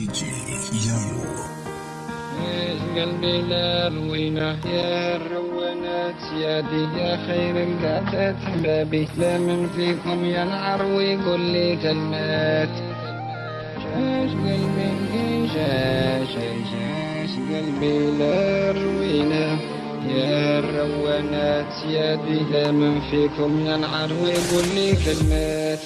DJ Yayo. إيش قلبي لا روينه يا الروانات يادي يا خير القاتات احبابي لا من فيكم ينعر ويقول لي كلمات شاش قلبي شاش شاش قلبي لا روينه يا الروانات يادي لا من فيكم ينعر ويقول لي كلمات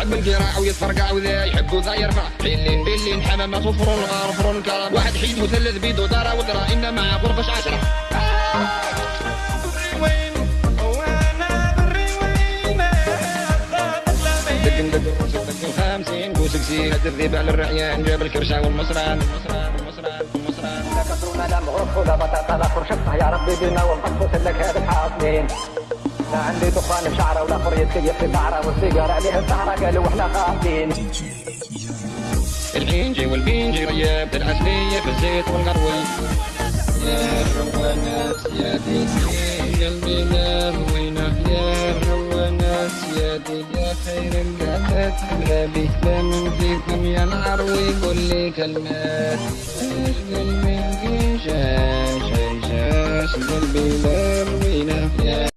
عقب القراع ويتفرقع وذا يحب وذا يرفع. حلين بلين حمامة صفر الغار فرن كرم. واحد حيد مثلث بيدو دارا ودرا إن مع غرفش عشرة دق دق صدق الخمسين بوسك سي هد الذيب على الرعيان. جاب الكرشة والمصران والمصران والمصران والمصران لا كسرونا لا مغرف ولا بطاطا لا فرشطة يا ربي بينا ونقص لك هذا الحاصلين لا عندي دخان بشعره ولا خرية كيف في بعره والسيجارة عليها السهرة قالوا إحنا خاطين. الحنجي والبنجي رياب العسلية في الزيت والغروي يا الروانات يا ديدي قلبي لا روينة يا الروانات يا دي يا خير القاتات حبابي لا فيكم ينعر ويقول لي كلمات قلبي شاش شاش قلبي لا